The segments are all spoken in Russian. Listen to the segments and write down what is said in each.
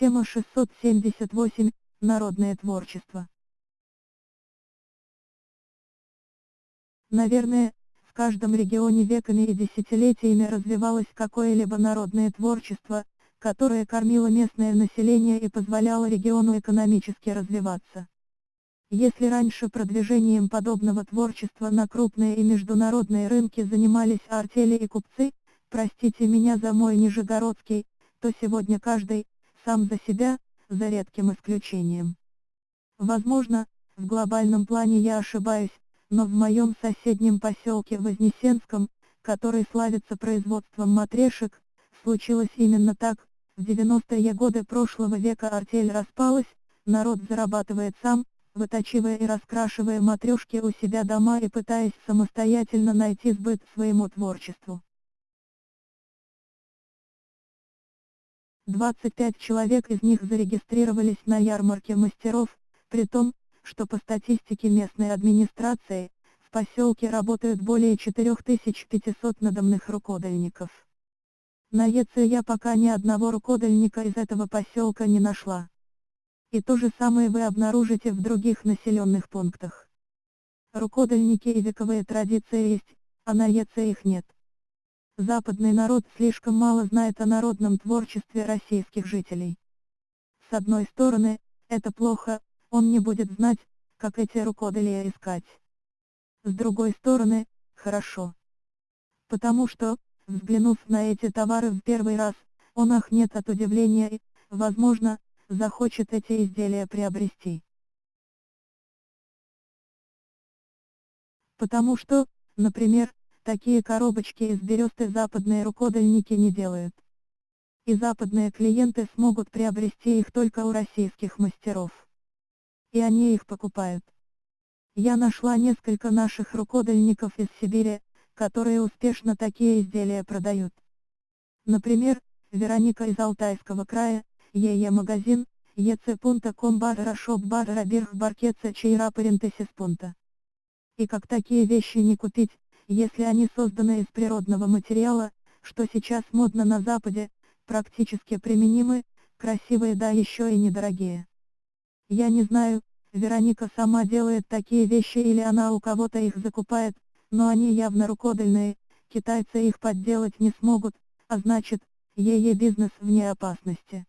Тема 678. Народное творчество. Наверное, в каждом регионе веками и десятилетиями развивалось какое-либо народное творчество, которое кормило местное население и позволяло региону экономически развиваться. Если раньше продвижением подобного творчества на крупные и международные рынки занимались артели и купцы, простите меня за мой нижегородский, то сегодня каждый, сам за себя, за редким исключением. Возможно, в глобальном плане я ошибаюсь, но в моем соседнем поселке Вознесенском, который славится производством матрешек, случилось именно так, в 90-е годы прошлого века артель распалась, народ зарабатывает сам, вытачивая и раскрашивая матрешки у себя дома и пытаясь самостоятельно найти сбыт своему творчеству. 25 человек из них зарегистрировались на ярмарке мастеров, при том, что по статистике местной администрации, в поселке работают более 4500 надомных рукодельников. На ЕЦ я пока ни одного рукодельника из этого поселка не нашла. И то же самое вы обнаружите в других населенных пунктах. Рукодельники и вековые традиции есть, а на ЕЦ их нет. Западный народ слишком мало знает о народном творчестве российских жителей. С одной стороны, это плохо, он не будет знать, как эти рукоделия искать. С другой стороны, хорошо. Потому что, взглянув на эти товары в первый раз, он ахнет от удивления и, возможно, захочет эти изделия приобрести. Потому что, например, такие коробочки из бересты западные рукодельники не делают. И западные клиенты смогут приобрести их только у российских мастеров. И они их покупают. Я нашла несколько наших рукодельников из Сибири, которые успешно такие изделия продают. Например, Вероника из Алтайского края, ЕЕ магазин, ec.com барра шоп барра бирх баркеца чейра парентесис. И как такие вещи не купить, если они созданы из природного материала, что сейчас модно на Западе, практически применимы, красивые да еще и недорогие. Я не знаю, Вероника сама делает такие вещи или она у кого-то их закупает, но они явно рукодельные, китайцы их подделать не смогут, а значит, ей бизнес вне опасности.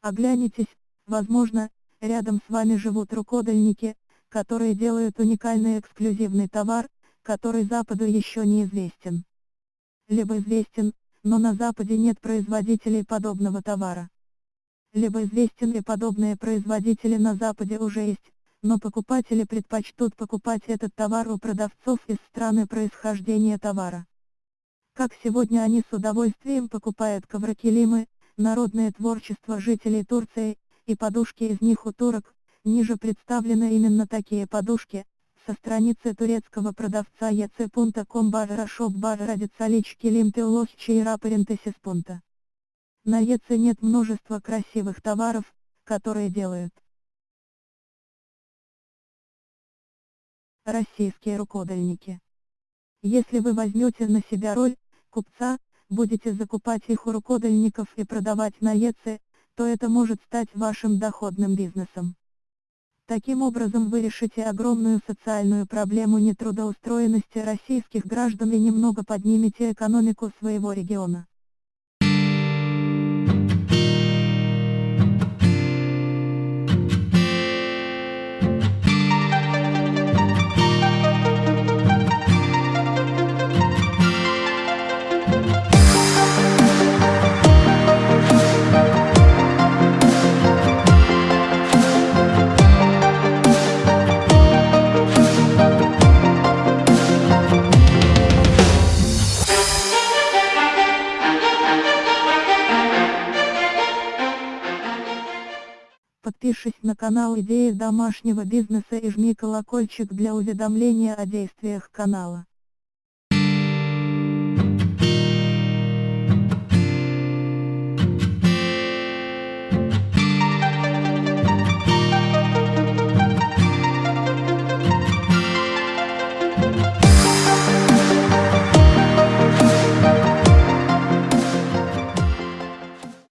Оглянитесь, возможно, рядом с вами живут рукодельники, которые делают уникальный эксклюзивный товар, который Западу еще не известен. Либо известен, но на Западе нет производителей подобного товара. Либо известен и подобные производители на Западе уже есть, но покупатели предпочтут покупать этот товар у продавцов из страны происхождения товара. Как сегодня они с удовольствием покупают коврокилимы, народное творчество жителей Турции, и подушки из них у турок, ниже представлены именно такие подушки, со страницы турецкого продавца ec.com barra shop barra радицалич килим теолог чейра. На ЕЦ нет множества красивых товаров, которые делают. Российские рукодельники. Если вы возьмете на себя роль купца, будете закупать их у рукодельников и продавать на ЕЦ, то это может стать вашим доходным бизнесом. Таким образом вы решите огромную социальную проблему нетрудоустроенности российских граждан и немного поднимете экономику своего региона. Подпишись на канал Идеи домашнего бизнеса и жми колокольчик для уведомления о действиях канала.